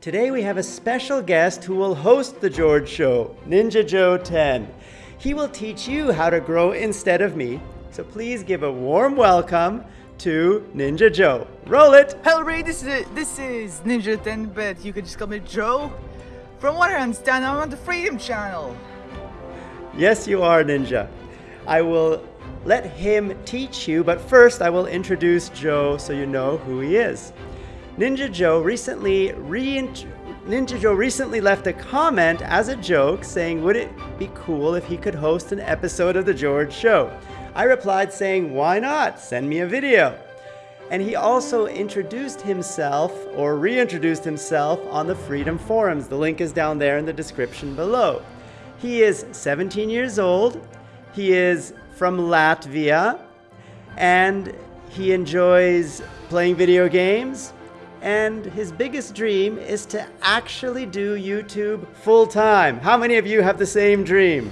Today we have a special guest who will host The George Show, Ninja Joe 10. He will teach you how to grow instead of me, so please give a warm welcome to Ninja Joe. Roll it! Hello, Ray. This is this is Ninja 10, but you can just call me Joe. From what I understand, I'm on the Freedom Channel. Yes, you are, Ninja. I will let him teach you, but first I will introduce Joe so you know who he is. Ninja Joe recently re Ninja Joe recently left a comment as a joke saying, Would it be cool if he could host an episode of The George Show? I replied saying, Why not? Send me a video. And he also introduced himself or reintroduced himself on the Freedom Forums. The link is down there in the description below. He is 17 years old. He is from Latvia and he enjoys playing video games. And his biggest dream is to actually do YouTube full time. How many of you have the same dream?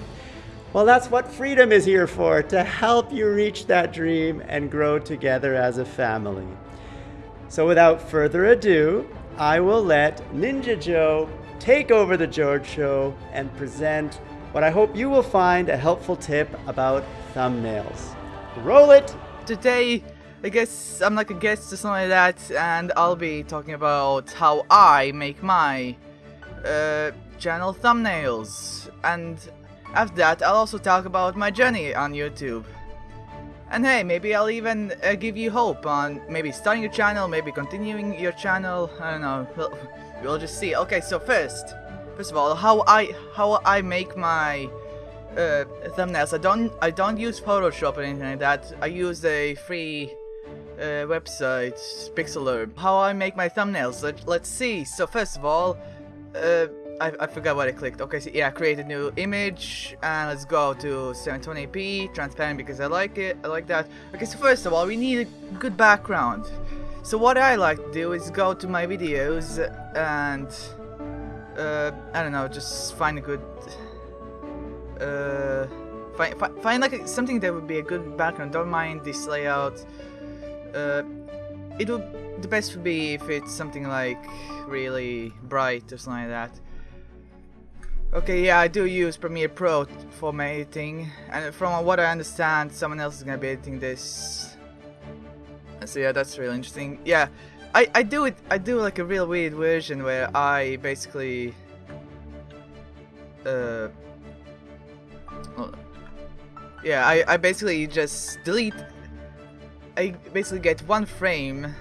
Well, that's what freedom is here for to help you reach that dream and grow together as a family. So, without further ado, I will let Ninja Joe take over the George Show and present what I hope you will find a helpful tip about thumbnails. Roll it! Today, I guess I'm like a guest or something like that, and I'll be talking about how I make my uh, channel thumbnails. And after that, I'll also talk about my journey on YouTube. And hey, maybe I'll even uh, give you hope on maybe starting your channel, maybe continuing your channel. I don't know. We'll, we'll just see. Okay, so first, first of all, how I how I make my uh, thumbnails. I don't I don't use Photoshop or anything like that. I use a free uh, website, Pixlr. How I make my thumbnails. Let, let's see. So first of all, uh, I, I forgot what I clicked. Okay, so yeah, create a new image and let's go to 720p, transparent because I like it. I like that. Okay, so first of all, we need a good background. So what I like to do is go to my videos and uh, I don't know, just find a good uh, find, find, find like a, something that would be a good background. Don't mind this layout. Uh, it would the best would be if it's something like really bright or something like that. Okay, yeah, I do use Premiere Pro for my editing, and from what I understand, someone else is gonna be editing this. So yeah, that's really interesting. Yeah, I I do it. I do like a real weird version where I basically uh yeah, I, I basically just delete I basically get one frame.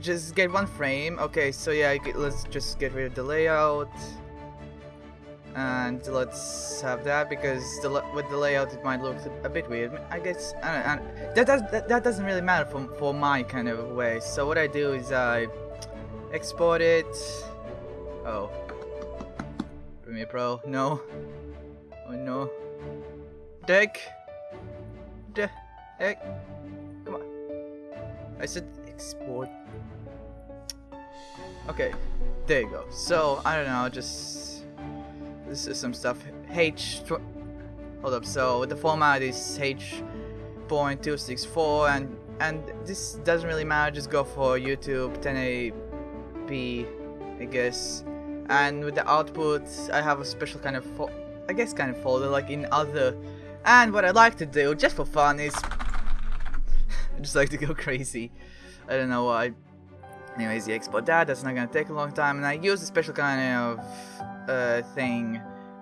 Just get one frame. Okay so yeah let's just get rid of the layout. And let's have that because the, with the layout it might look a bit weird. I guess I don't, I don't, that, does, that, that doesn't really matter for, for my kind of way. So what I do is I export it. Oh. Premiere Pro. No. Oh no. Deck. Deck I said export okay there you go so I don't know just this is some stuff. H. Hold up. So the format is H.264, and and this doesn't really matter. Just go for YouTube 1080p, I guess. And with the output, I have a special kind of, I guess, kind of folder like in other. And what I like to do, just for fun, is just like to go crazy. I don't know why. Anyways, you export that. That's not gonna take a long time, and I use a special kind of uh, thing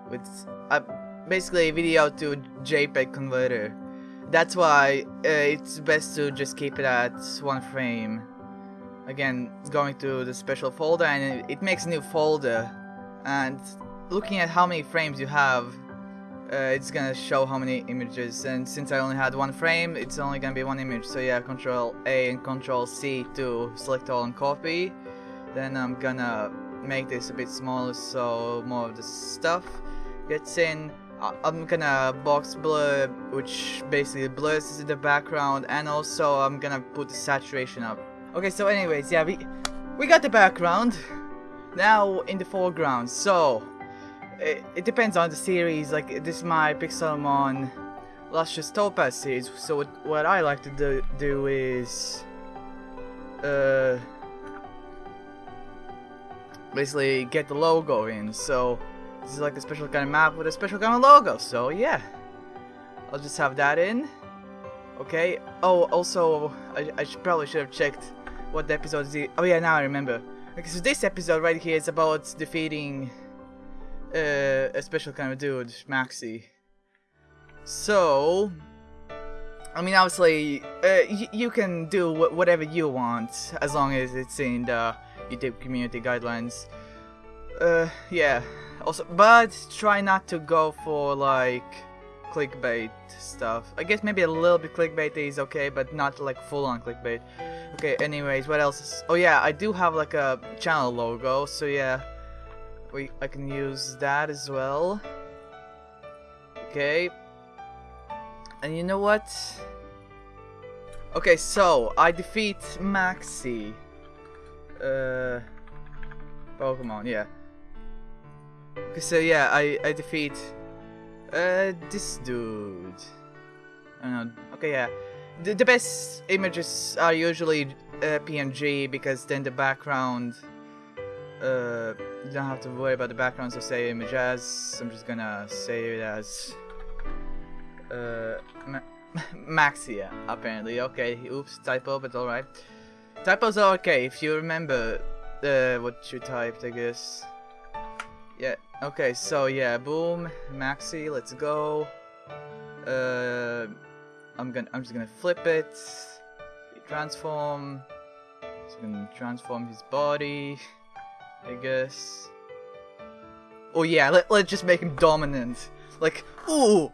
with uh, basically a video to JPEG converter. That's why uh, it's best to just keep it at one frame. Again, going to the special folder and it makes a new folder. And looking at how many frames you have, uh, it's gonna show how many images. And since I only had one frame, it's only gonna be one image. So yeah, Control A and Control C to select all and copy. Then I'm gonna make this a bit smaller so more of the stuff gets in. I'm gonna box blur which basically blurs the background and also I'm gonna put the saturation up. Okay so anyways yeah we we got the background now in the foreground so it, it depends on the series like this is my Pixelmon Lustrous Topaz series so what, what I like to do, do is uh basically get the logo in. So this is like a special kind of map with a special kind of logo. So yeah, I'll just have that in. Okay. Oh, also, I, I should, probably should have checked what the episode is. Oh yeah, now I remember. Okay, so this episode right here is about defeating uh, a special kind of dude, Maxie. So, I mean, obviously, uh, you can do wh whatever you want as long as it's in the YouTube community guidelines. Uh, yeah. Also, but try not to go for like clickbait stuff. I guess maybe a little bit clickbait is okay, but not like full on clickbait. Okay, anyways, what else is... Oh yeah, I do have like a channel logo, so yeah. We, I can use that as well. Okay. And you know what? Okay, so I defeat Maxie. Uh, Pokemon, yeah. Okay, so yeah, I I defeat uh this dude. I don't know. Okay, yeah. The, the best images are usually uh, PNG because then the background uh you don't have to worry about the background so say image as I'm just gonna say it as uh Ma Maxia apparently. Okay oops typo but alright typos are okay if you remember uh, what you typed I guess. Yeah okay so yeah boom Maxie let's go. Uh I'm gonna I'm just gonna flip it. Transform. So I'm gonna transform his body I guess. Oh yeah, let, let's just make him dominant. Like, ooh,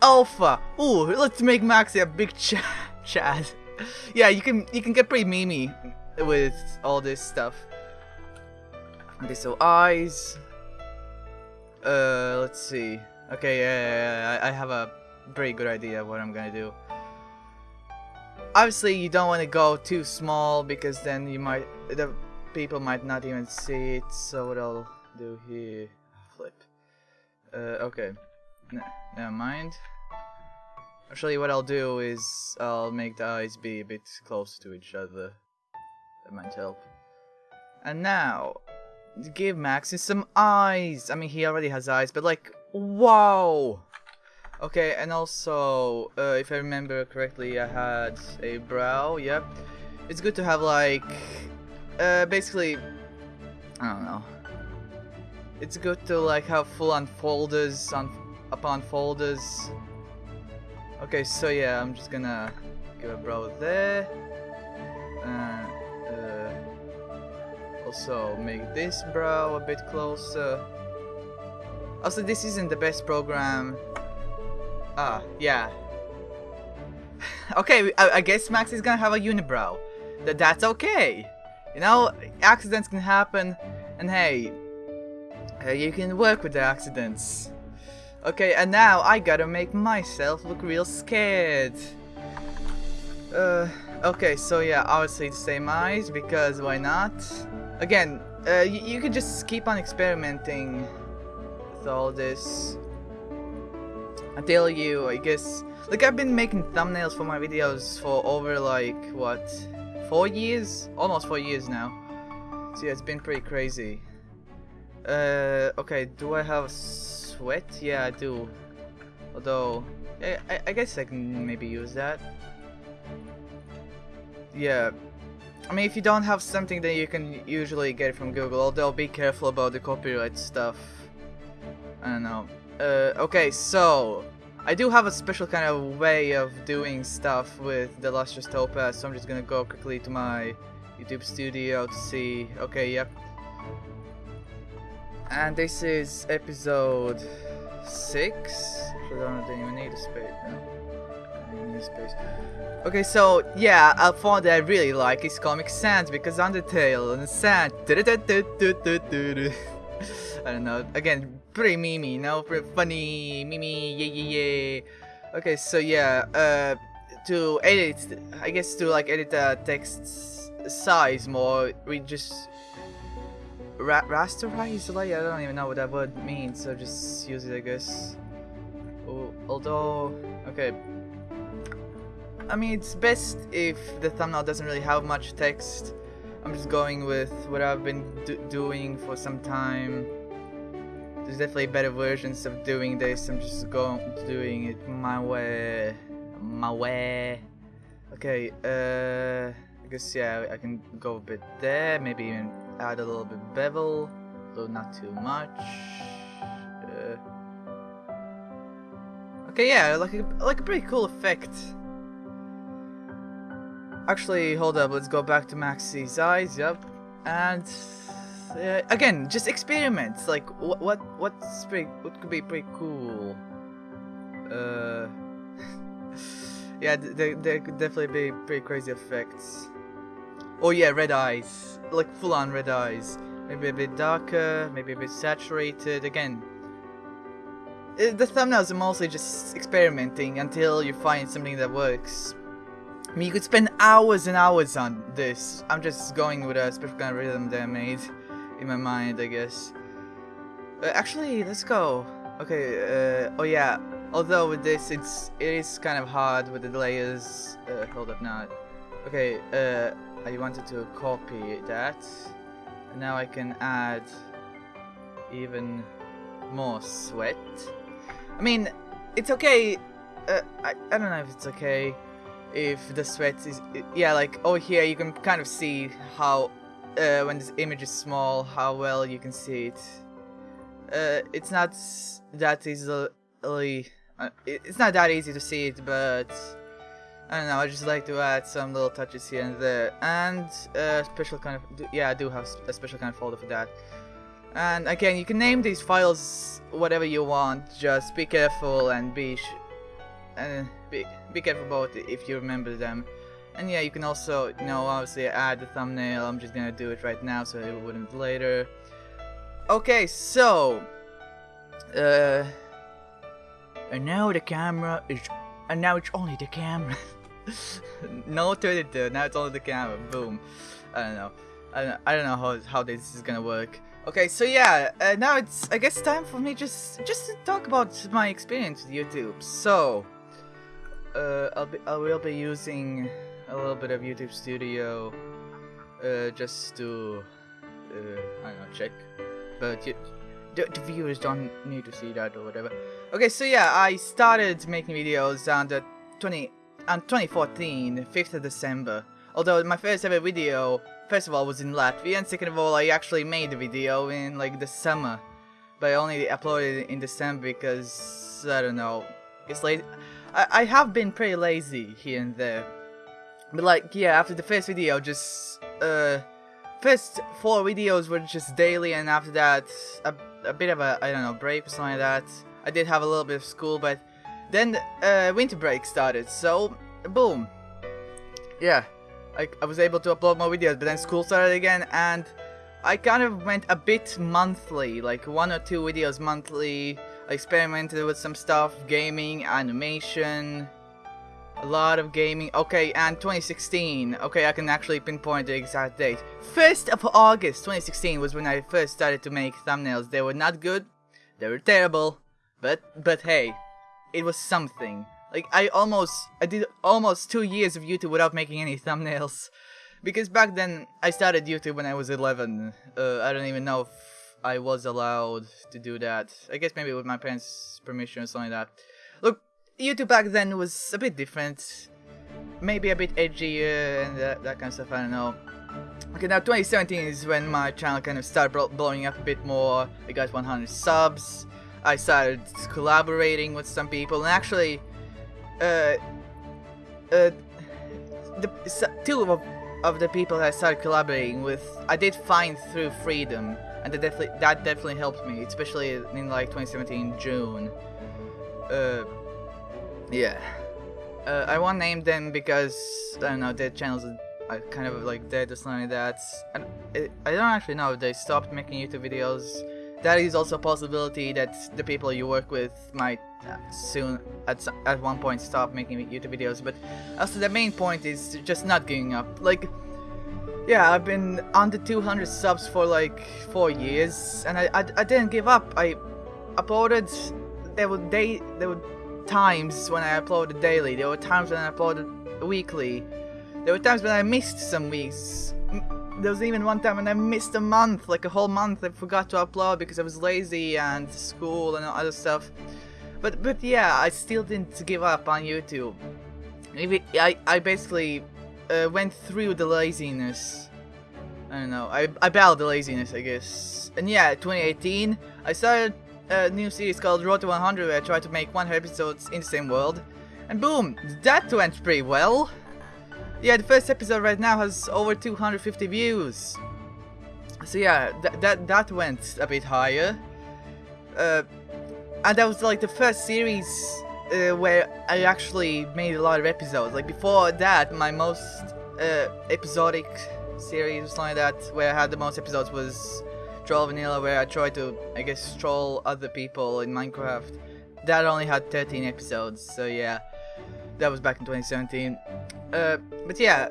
alpha. Ooh, let's make Maxie a big ch Chad. yeah, you can you can get pretty memey with all this stuff. Okay, so eyes. Uh, let's see. Okay, yeah, yeah, yeah, I have a pretty good idea of what I'm gonna do. Obviously, you don't want to go too small because then you might the people might not even see it, so what I'll do here... Flip. Uh, okay. N never mind. Actually, what I'll do is I'll make the eyes be a bit closer to each other. That might help. And now, give Maxie some eyes! I mean, he already has eyes, but like, wow! Okay, and also, uh, if I remember correctly, I had a brow, yep. It's good to have like uh, basically, I don't know. It's good to like have full on folders on upon folders. Okay, so yeah, I'm just gonna give a brow there. Uh, uh, also make this brow a bit closer. Also, this isn't the best program. Ah, yeah. okay, I, I guess Max is gonna have a unibrow. That that's okay. You know, accidents can happen, and hey, uh, you can work with the accidents. Okay, and now I gotta make myself look real scared. Uh, okay, so yeah, obviously the same eyes, because why not? Again, uh, you can just keep on experimenting with all this. Until you, I guess, like I've been making thumbnails for my videos for over like, what, four years? Almost four years now. So yeah, it's been pretty crazy. Uh, okay, do I have sweat? Yeah, I do. Although, I, I guess I can maybe use that. Yeah. I mean, if you don't have something, then you can usually get it from Google. Although, be careful about the copyright stuff. I don't know. Uh, okay, so I do have a special kind of way of doing stuff with the Lustrous Topaz, so I'm just gonna go quickly to my YouTube studio to see. Okay, yep. And this is episode 6. I don't even need a space. No. Okay, so yeah, a font that I really like is Comic Sans because Undertale and Sans. I don't know. Again, pretty memey, you know, pretty funny, mimi, yeah, yeah, yeah. Okay, so yeah, uh, to edit, I guess to like edit the text size more, we just ra rasterize, like, I don't even know what that word means, so just use it, I guess. Oh, although, okay. I mean, it's best if the thumbnail doesn't really have much text. I'm just going with what I've been do doing for some time. There's definitely better versions of doing this. I'm just going doing it my way, my way. Okay, uh, I guess yeah, I can go a bit there. Maybe even add a little bit bevel, though not too much. Uh, okay, yeah, like a like a pretty cool effect. Actually, hold up. Let's go back to Maxie's eyes. Yep, and uh, again, just experiments. Like what what what's pretty what could be pretty cool. Uh, yeah, there there could definitely be pretty crazy effects. Oh yeah, red eyes, like full on red eyes. Maybe a bit darker, maybe a bit saturated. Again, uh, the thumbnails are mostly just experimenting until you find something that works. I mean, you could spend hours and hours on this. I'm just going with a special kind of rhythm that I made in my mind, I guess. Uh, actually, let's go. Okay, uh, oh yeah. Although with this, it's it is kind of hard with the layers. Uh, hold up, now. Okay, uh, I wanted to copy that. And now I can add even more sweat. I mean, it's okay. Uh, I, I don't know if it's okay if the sweat is yeah like over here you can kind of see how uh, when this image is small how well you can see it. Uh, it's not that easily uh, it's not that easy to see it but I don't know I just like to add some little touches here and there. And a special kind of yeah I do have a special kind of folder for that. And again you can name these files whatever you want just be careful and be and be, be careful about it if you remember them. And yeah, you can also, you know, obviously add the thumbnail. I'm just gonna do it right now so it wouldn't later. Okay, so, uh, and now the camera is, and now it's only the camera. no 32, now it's only the camera. Boom. I don't know. I don't, I don't know how, how this is gonna work. Okay, so yeah, uh, now it's I guess time for me just just to talk about my experience with YouTube. So, uh, I'll be, I will be using a little bit of YouTube Studio uh, just to, uh, I don't know, check. But you, the, the, viewers don't need to see that or whatever. Okay, so yeah, I started making videos on the 20 on 2014, 5th of December. Although my first ever video, first of all, was in Latvia, and second of all, I actually made the video in like the summer. But I only uploaded it in December because, I don't know, it's late. I, I have been pretty lazy here and there. But like, yeah, after the first video, just, uh, first four videos were just daily, and after that, a, a bit of a, I don't know, break or something like that. I did have a little bit of school, but then, uh, winter break started, so, boom. Yeah, I, I was able to upload more videos, but then school started again, and I kind of went a bit monthly, like one or two videos monthly, I experimented with some stuff, gaming, animation, a lot of gaming. Okay, and 2016. Okay, I can actually pinpoint the exact date. 1st of August 2016 was when I first started to make thumbnails. They were not good, they were terrible, but but hey, it was something. Like I almost I did almost 2 years of YouTube without making any thumbnails. Because back then I started YouTube when I was 11. Uh, I don't even know if I was allowed to do that. I guess maybe with my parents' permission or something like that. YouTube back then was a bit different. Maybe a bit edgier and that, that kind of stuff, I don't know. Okay, now 2017 is when my channel kind of started blowing up a bit more. I got 100 subs. I started collaborating with some people, and actually, uh, uh, the two of, of the people that I started collaborating with, I did find through Freedom and that definitely that definitely helped me, especially in like 2017 June. Uh, yeah. Uh, I won't name them because I don't know their channels are kind of like dead or something like that. And I don't actually know if they stopped making YouTube videos. That is also a possibility that the people you work with might uh, soon at at one point stop making YouTube videos. But also the main point is just not giving up. Like yeah, I've been under 200 subs for like 4 years, and I, I, I didn't give up. I uploaded, there were day, there were times when I uploaded daily, there were times when I uploaded weekly, there were times when I missed some weeks. there was even one time when I missed a month, like a whole month. I forgot to upload because I was lazy and school and other stuff. But but yeah, I still didn't give up on YouTube. I I basically uh, went through the laziness. I don't know. I I battled the laziness, I guess. And yeah, 2018, I started a new series called Road to 100 where I tried to make 100 episodes in the same world. And boom, that went pretty well. Yeah, the first episode right now has over 250 views. So yeah, th that that went a bit higher. Uh, and that was like the first series uh, where I actually made a lot of episodes. Like before that, my most uh, episodic series, or something like that, where I had the most episodes was Troll Vanilla, where I tried to, I guess, troll other people in Minecraft. That only had 13 episodes, so yeah, that was back in 2017. Uh, but yeah,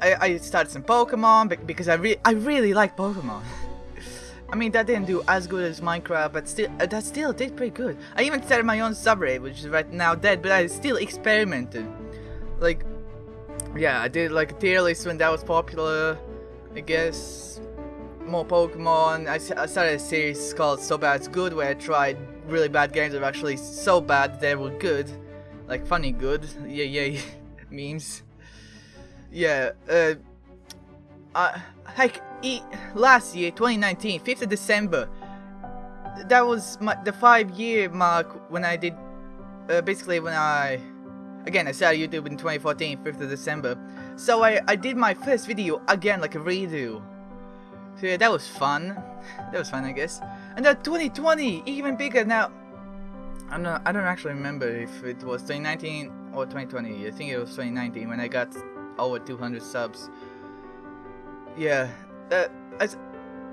I, I started some Pokemon because I re I really like Pokemon. I mean, that didn't do as good as Minecraft, but still, uh, that still did pretty good. I even started my own subreddit, which is right now dead, but I still experimented. Like, yeah, I did like a tier list when that was popular, I guess. More Pokemon. I, I started a series called So Bad It's Good, where I tried really bad games that were actually so bad they were good. Like, funny good. Yeah, yeah, memes. Yeah, uh, uh, like, e last year, 2019, 5th of December, that was my, the five year mark when I did, uh, basically when I, again, I started YouTube in 2014, 5th of December. So I, I did my first video again, like a redo. So yeah, that was fun. That was fun, I guess. And then 2020, even bigger now. I'm not, I don't actually remember if it was 2019 or 2020. I think it was 2019 when I got over 200 subs. Yeah, I,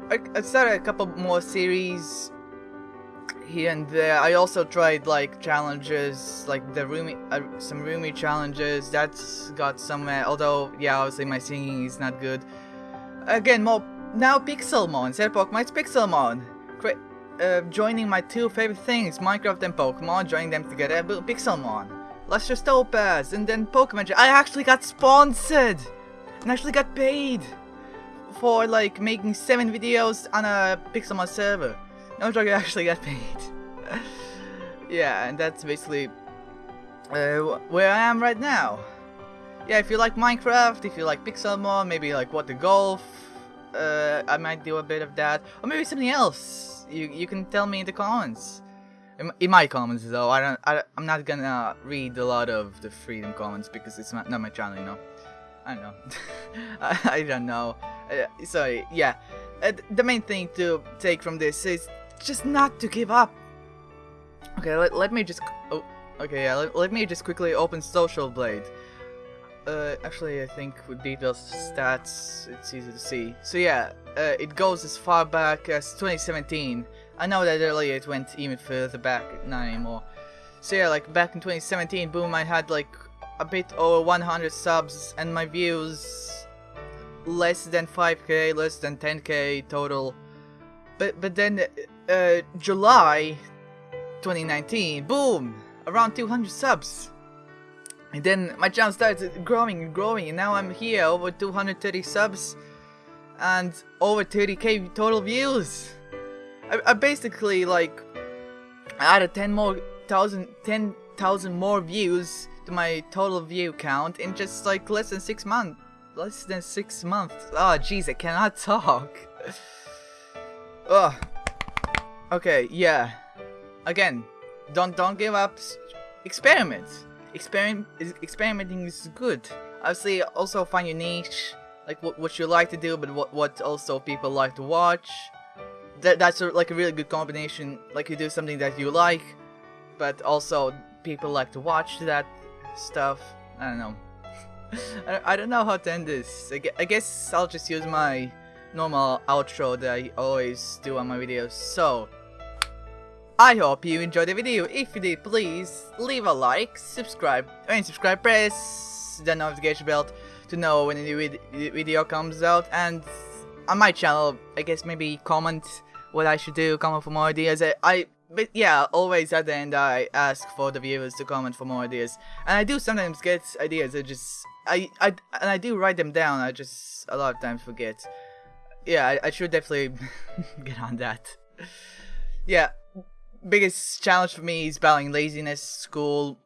I, I started a couple more series here and there. I also tried like challenges, like the roomy, uh, some roomy challenges. That's got somewhere. Although, yeah, obviously my singing is not good. Again, more now Pixelmon instead of Pokemon. Pixelmon. Great. Uh, joining my two favorite things, Minecraft and Pokemon, joining them together, Pixelmon. Lustrous Topaz, and then Pokemon. I actually got sponsored! And actually got paid! For like making 7 videos on a Pixelmon server. No joke, I actually got paid. yeah, and that's basically uh, where I am right now. Yeah, if you like Minecraft, if you like Pixelmon, maybe like What the Golf, uh, I might do a bit of that. Or maybe something else. You, you can tell me in the comments. In my comments though i don't I, i'm not gonna read a lot of the freedom comments because it's not, not my channel you know? I don't know. I, I, don't know. Uh, sorry yeah. Uh, the main thing to take from this is just not to give up. Okay let, let me just oh okay yeah let, let me just quickly open social blade uh, actually, I think with details stats, it's easy to see. So yeah, uh, it goes as far back as 2017, I know that earlier it went even further back, not anymore. So yeah, like back in 2017, boom, I had like a bit over 100 subs and my views less than 5k, less than 10k total. But but then uh, July 2019, boom, around 200 subs. And then my channel started growing and growing and now I'm here over 230 subs and over 30k total views. I, I basically like added 10 more thousand 10,000 more views to my total view count in just like less than six months. Less than six months. Oh jeez, I cannot talk. Ugh. Okay, yeah. Again, don't don't give up. Experiment. Experiment. Experimenting is good. Obviously, also find your niche, like what what you like to do, but what what also people like to watch that that's a, like a really good combination. Like you do something that you like, but also people like to watch that stuff. I don't know. I, don't know how to end this. I guess I'll just use my normal outro that I always do on my videos. So, I hope you enjoyed the video. If you did, please leave a like, subscribe, and subscribe, press the notification bell to know when a new vid video comes out. And on my channel, I guess maybe comment what I should do, comment for more ideas. I, I but yeah, always at the end I ask for the viewers to comment for more ideas. And I do sometimes get ideas, I just, I, I, and I do write them down, I just a lot of times forget. yeah, I, I should definitely get on that. Yeah, biggest challenge for me is battling laziness, school,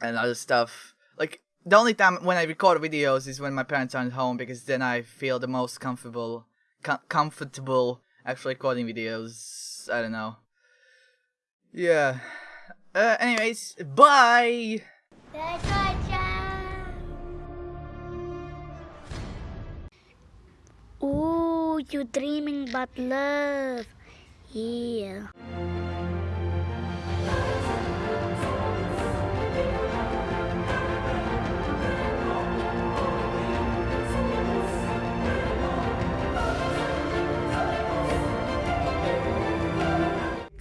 and other stuff. Like the only time when I record videos is when my parents aren't home because then I feel the most comfortable, com- comfortable actually recording videos. I don't know. Yeah. Uh, anyways, bye. Ooh, you're dreaming about love. Yeah.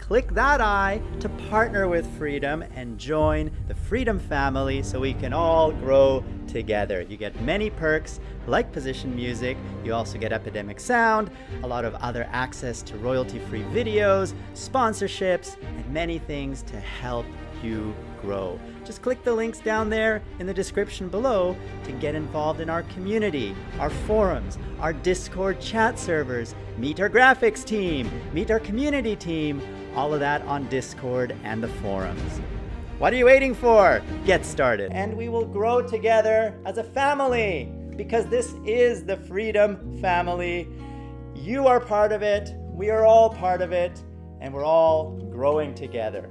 Click that I to partner with Freedom and join the Freedom family so we can all grow together. You get many perks like position music, you also get Epidemic Sound, a lot of other access to royalty free videos, sponsorships, and many things to help you grow. Just click the links down there in the description below to get involved in our community, our forums, our Discord chat servers, meet our graphics team, meet our community team, all of that on Discord and the forums. What are you waiting for? Get started. And we will grow together as a family because this is the Freedom Family. You are part of it, we are all part of it, and we're all growing together.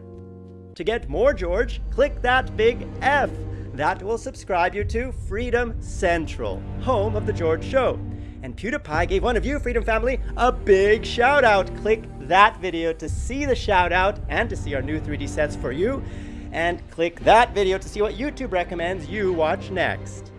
To get more George, click that big F. That will subscribe you to Freedom Central, home of The George Show. And PewDiePie gave one of you, Freedom Family, a big shout out. Click that video to see the shout out and to see our new 3D sets for you. And click that video to see what YouTube recommends you watch next.